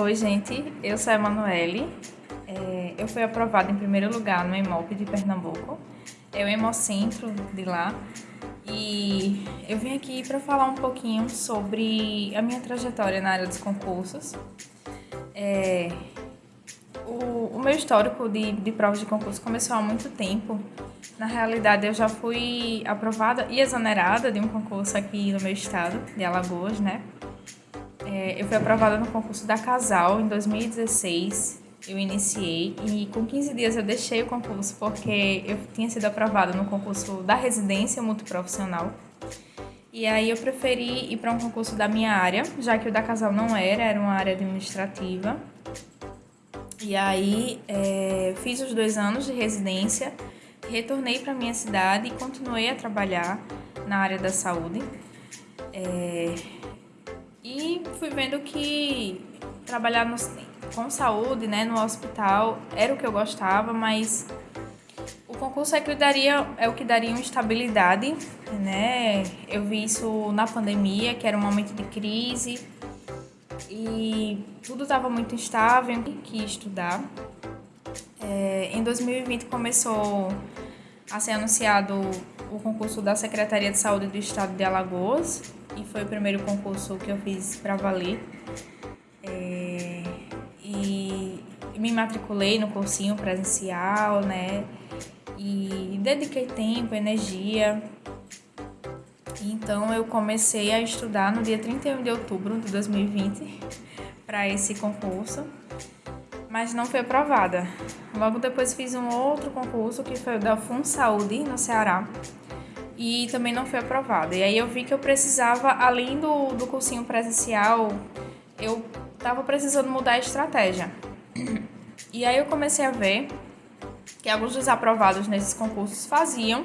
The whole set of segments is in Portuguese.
Oi, gente. Eu sou a Emanuele. É, eu fui aprovada em primeiro lugar no EMOP de Pernambuco. É o Hemocentro de lá. E eu vim aqui para falar um pouquinho sobre a minha trajetória na área dos concursos. É, o, o, meu histórico de, de provas de concurso começou há muito tempo. Na realidade, eu já fui aprovada e exonerada de um concurso aqui no meu estado, de Alagoas, né? É, eu fui aprovada no concurso da Casal em 2016. Eu iniciei e com 15 dias eu deixei o concurso porque eu tinha sido aprovada no concurso da residência multiprofissional. E aí eu preferi ir para um concurso da minha área, já que o da Casal não era, era uma área administrativa. E aí é, fiz os dois anos de residência, retornei para minha cidade e continuei a trabalhar na área da saúde. É, e fui vendo que trabalhar no, com saúde, né, no hospital, era o que eu gostava, mas o concurso é, que daria, é o que daria uma estabilidade, né? Eu vi isso na pandemia, que era um momento de crise e tudo estava muito instável, que estudar. É, em 2020 começou a ser anunciado o concurso da Secretaria de Saúde do Estado de Alagoas, e foi o primeiro concurso que eu fiz para valer. É, e me matriculei no cursinho presencial, né? E dediquei tempo, energia. Então eu comecei a estudar no dia 31 de outubro de 2020 para esse concurso, mas não fui aprovada. Logo depois fiz um outro concurso que foi o da Fun Saúde no Ceará e também não foi aprovada. E aí eu vi que eu precisava, além do, do cursinho presencial, eu estava precisando mudar a estratégia. E aí eu comecei a ver que alguns dos aprovados nesses concursos faziam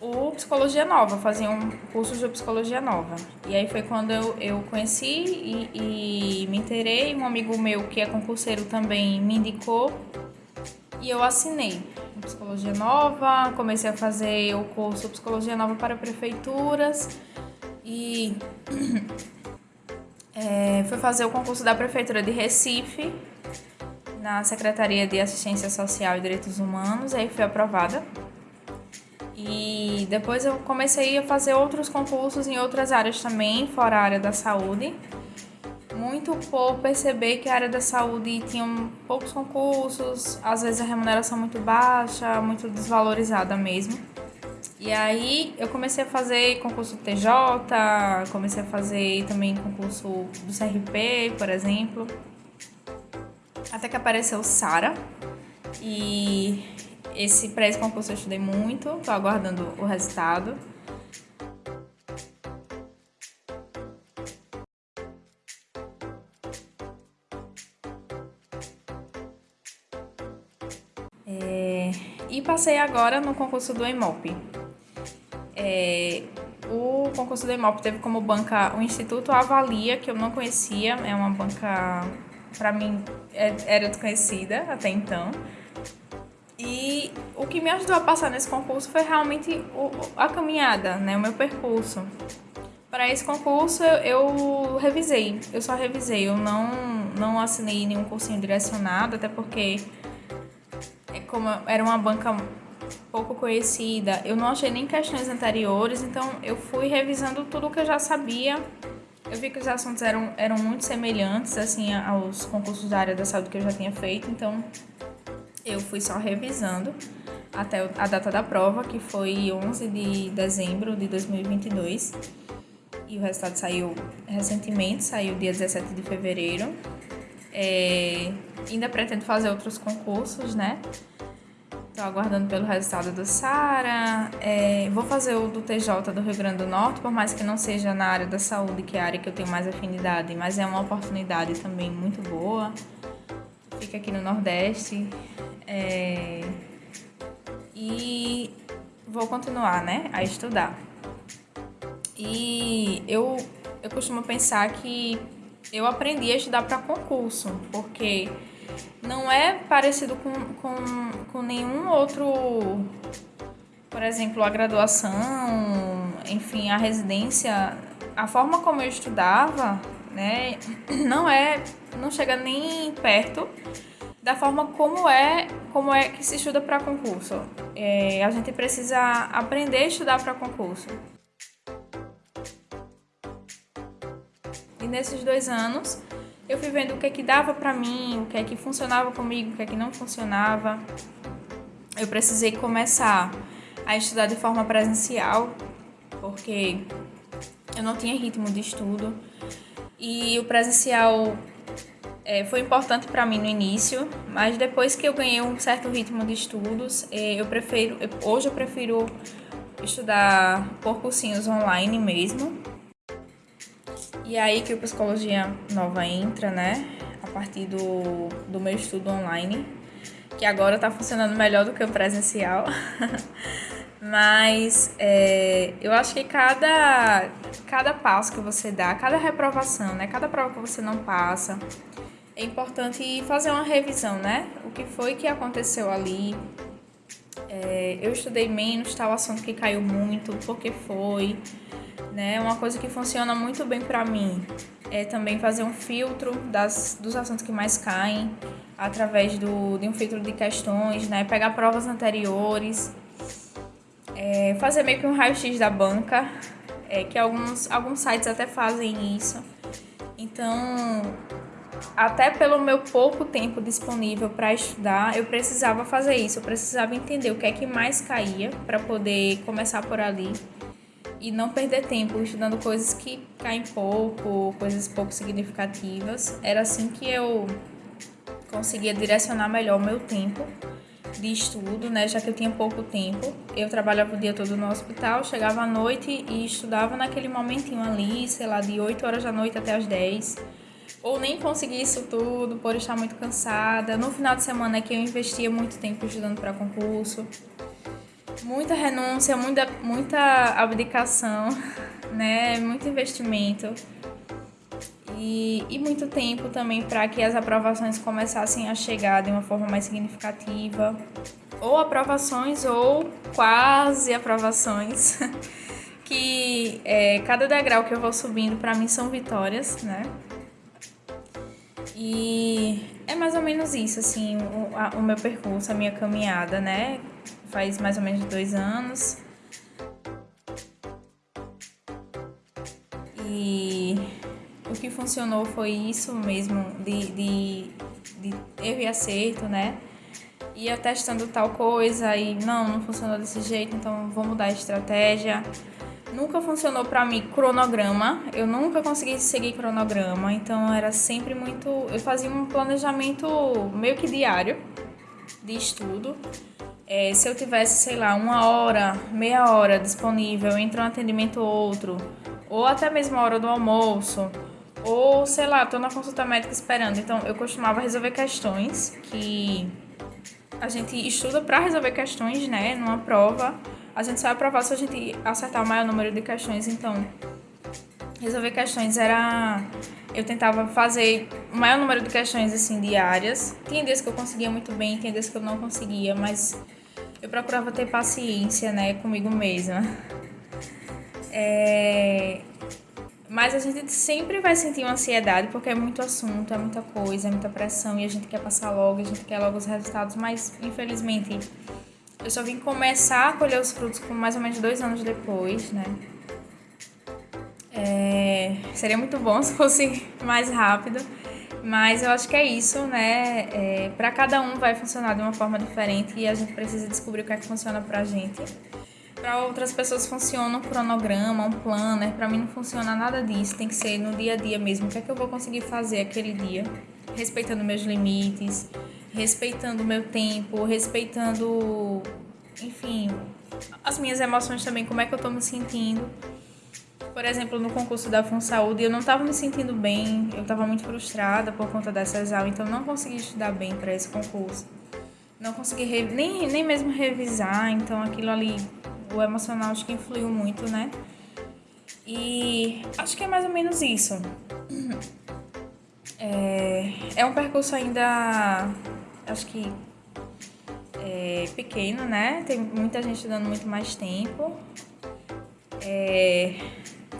o Psicologia Nova, faziam cursos de Psicologia Nova. E aí foi quando eu, eu conheci e, e me interei. Um amigo meu que é concurseiro também me indicou e eu assinei Psicologia Nova, comecei a fazer o curso Psicologia Nova para Prefeituras e é, fui fazer o concurso da Prefeitura de Recife na Secretaria de Assistência Social e Direitos Humanos, aí fui aprovada. E depois eu comecei a fazer outros concursos em outras áreas também, fora a área da saúde muito por perceber que a área da saúde tinha poucos concursos, às vezes a remuneração muito baixa, muito desvalorizada mesmo. E aí eu comecei a fazer concurso TJ, comecei a fazer também concurso do CRP, por exemplo. Até que apareceu Sara. E esse para esse concurso eu estudei muito, tô aguardando o resultado. Passei agora no concurso do EMOP. É, o concurso do EMOP teve como banca o Instituto Avalia, que eu não conhecia, é uma banca, para mim, é, era desconhecida até então. E o que me ajudou a passar nesse concurso foi realmente o, a caminhada, né, o meu percurso. Para esse concurso eu, eu revisei, eu só revisei, eu não, não assinei nenhum cursinho direcionado, até porque como era uma banca pouco conhecida, eu não achei nem questões anteriores, então eu fui revisando tudo que eu já sabia. Eu vi que os assuntos eram, eram muito semelhantes assim aos concursos da área da saúde que eu já tinha feito, então eu fui só revisando até a data da prova, que foi 11 de dezembro de 2022. E o resultado saiu recentemente, saiu dia 17 de fevereiro. É, ainda pretendo fazer outros concursos, né? Estou aguardando pelo resultado do SARA. É, vou fazer o do TJ do Rio Grande do Norte, por mais que não seja na área da saúde, que é a área que eu tenho mais afinidade, mas é uma oportunidade também muito boa. Fica aqui no Nordeste. É, e vou continuar, né, a estudar. E eu, eu costumo pensar que eu aprendi a estudar para concurso, porque não é parecido com, com, com nenhum outro, por exemplo, a graduação, enfim, a residência. A forma como eu estudava, né, não é, não chega nem perto da forma como é, como é que se estuda para concurso. É, a gente precisa aprender a estudar para concurso. Nesses dois anos, eu fui vendo o que é que dava para mim, o que é que funcionava comigo, o que é que não funcionava. Eu precisei começar a estudar de forma presencial, porque eu não tinha ritmo de estudo. E o presencial é, foi importante para mim no início, mas depois que eu ganhei um certo ritmo de estudos, é, eu prefiro, hoje eu prefiro estudar por cursinhos online mesmo. E aí que o Psicologia Nova entra, né? A partir do, do meu estudo online, que agora está funcionando melhor do que o presencial. Mas é, eu acho que cada, cada passo que você dá, cada reprovação, né? Cada prova que você não passa, é importante fazer uma revisão, né? O que foi que aconteceu ali? É, eu estudei menos tal assunto que caiu muito, por que foi? Né? Uma coisa que funciona muito bem para mim é também fazer um filtro das, dos assuntos que mais caem através do, de um filtro de questões, né? Pegar provas anteriores é, fazer meio que um raio-x da banca, é, que alguns, alguns sites até fazem isso. Então, até pelo meu pouco tempo disponível para estudar, eu precisava fazer isso, eu precisava entender o que é que mais caía para poder começar por ali e não perder tempo estudando coisas que caem pouco, coisas pouco significativas. Era assim que eu conseguia direcionar melhor o meu tempo de estudo, né, já que eu tinha pouco tempo. Eu trabalhava o dia todo no hospital, chegava à noite e estudava naquele momentinho ali, sei lá, de 8 horas da noite até as 10. Ou nem consegui isso tudo por estar muito cansada. No final de semana é que eu investia muito tempo estudando para concurso. Muita renúncia, muita, muita abdicação, né? Muito investimento e, e muito tempo também para que as aprovações começassem a chegar de uma forma mais significativa, ou aprovações ou quase aprovações, que é, cada degrau que eu vou subindo para mim são vitórias, né? E é mais ou menos isso, assim, o, a, o meu percurso, a minha caminhada, né? Faz mais ou menos dois anos. E o que funcionou foi isso mesmo, de, de, de erro e acerto, né? Ia testando tal coisa e não, não funcionou desse jeito, então vou mudar a estratégia. Nunca funcionou para mim cronograma, eu nunca consegui seguir cronograma, então era sempre muito. Eu fazia um planejamento meio que diário de estudo. É, se eu tivesse, sei lá, uma hora, meia hora disponível entre um atendimento ou outro, ou até mesmo a hora do almoço, ou, sei lá, tô na consulta médica esperando. Então, eu costumava resolver questões que a gente estuda para resolver questões, né? Numa prova. A gente só vai aprovar se a gente acertar o maior número de questões. Então, resolver questões era. Eu tentava fazer o maior número de questões, assim, diárias. Tinha dias que eu conseguia muito bem, tinha dias que eu não conseguia, mas eu procurava ter paciência, né, comigo mesma. É... Mas a gente sempre vai sentir uma ansiedade porque é muito assunto, é muita coisa, é muita pressão e a gente quer passar logo, a gente quer logo os resultados, mas infelizmente eu só vim começar a colher os frutos com mais ou menos dois anos depois, né? É, seria muito bom se fosse mais rápido, mas eu acho que é isso, né? É, para cada um vai funcionar de uma forma diferente e a gente precisa descobrir o que é que funciona pra gente. Para outras pessoas funciona um cronograma, um planner. Para mim não funciona nada disso. Tem que ser no dia a dia mesmo. O que é que eu vou conseguir fazer aquele dia? Respeitando meus limites, respeitando o meu tempo, respeitando, enfim, as minhas emoções também, como é que eu tô me sentindo. Por exemplo, no concurso da FunSaúde, eu não estava me sentindo bem, eu estava muito frustrada por conta dessa exaustão, então não consegui estudar bem para esse concurso. Não consegui nem, nem mesmo revisar, então aquilo ali o emocional acho que influiu muito, né? E acho que é mais ou menos isso. É, é um percurso ainda, acho que é, pequeno, né? Tem muita gente dando muito mais tempo. É,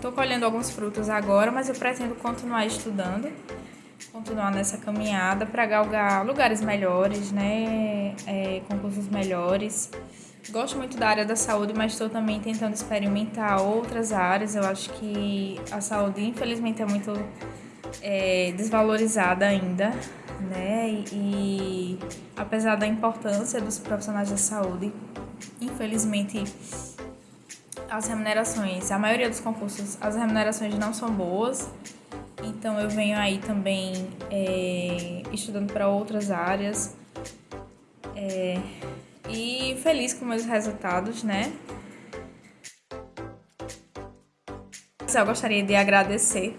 tô colhendo alguns frutos agora, mas eu pretendo continuar estudando. continuar nessa caminhada para galgar lugares melhores, né? É, concursos melhores. Gosto muito da área da saúde, mas estou também tentando experimentar outras áreas. Eu acho que a saúde, infelizmente, é muito é, desvalorizada ainda, né? E, e apesar da importância dos profissionais da saúde, infelizmente as remunerações, a maioria dos concursos, as remunerações não são boas. Então eu venho aí também é, estudando para outras áreas. É, e feliz com meus resultados, né? Eu gostaria de agradecer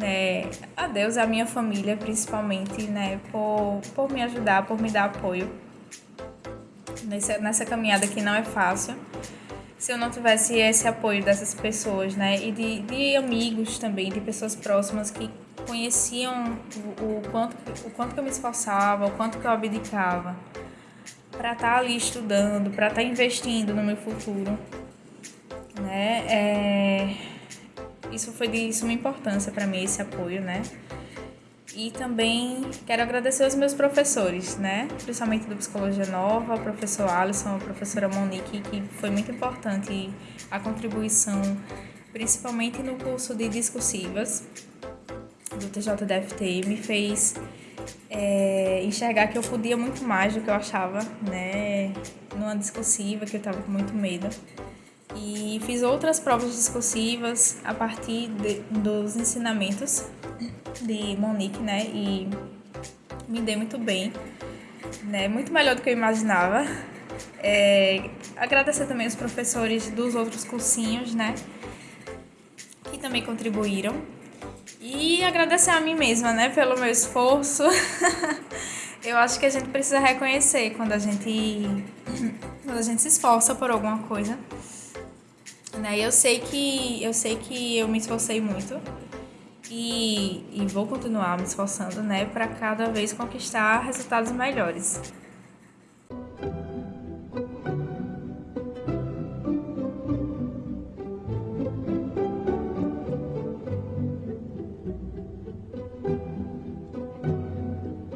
né, a Deus a minha família, principalmente, né, por, por me ajudar, por me dar apoio nessa, nessa caminhada que não é fácil. Se eu não tivesse esse apoio dessas pessoas, né, e de, de amigos também, de pessoas próximas que conheciam o, o, quanto, o quanto que eu me esforçava, o quanto que eu abdicava para estar tá ali estudando, para estar tá investindo no meu futuro, né? É... Isso foi de suma importância para mim, esse apoio, né? E também quero agradecer aos meus professores, né? Principalmente do Psicologia Nova, o professor Alisson, a professora Monique, que foi muito importante a contribuição, principalmente no curso de discursivas do TJDFT, me fez é, enxergar que eu podia muito mais do que eu achava, né? Numa discursiva, que eu estava com muito medo. E fiz outras provas discursivas a partir de, dos ensinamentos de Monique, né? E me dei muito bem, né? Muito melhor do que eu imaginava. É, agradecer também os professores dos outros cursinhos, né? Que também contribuíram e agradecer a mim mesma, né, pelo meu esforço. eu acho que a gente precisa reconhecer quando a gente quando a gente se esforça por alguma coisa. Né? Eu sei que eu sei que eu me esforcei muito e, e vou continuar me esforçando, né, para cada vez conquistar resultados melhores.